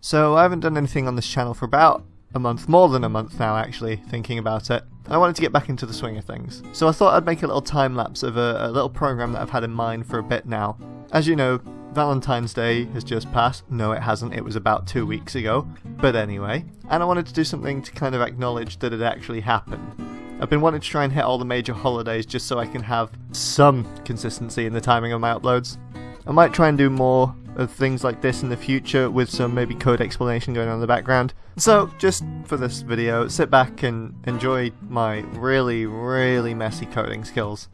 So I haven't done anything on this channel for about a month, more than a month now actually, thinking about it. I wanted to get back into the swing of things. So I thought I'd make a little time lapse of a, a little program that I've had in mind for a bit now. As you know, Valentine's Day has just passed. No, it hasn't. It was about two weeks ago. But anyway, and I wanted to do something to kind of acknowledge that it actually happened. I've been wanting to try and hit all the major holidays just so I can have some consistency in the timing of my uploads. I might try and do more of things like this in the future with some maybe code explanation going on in the background. So, just for this video, sit back and enjoy my really, really messy coding skills.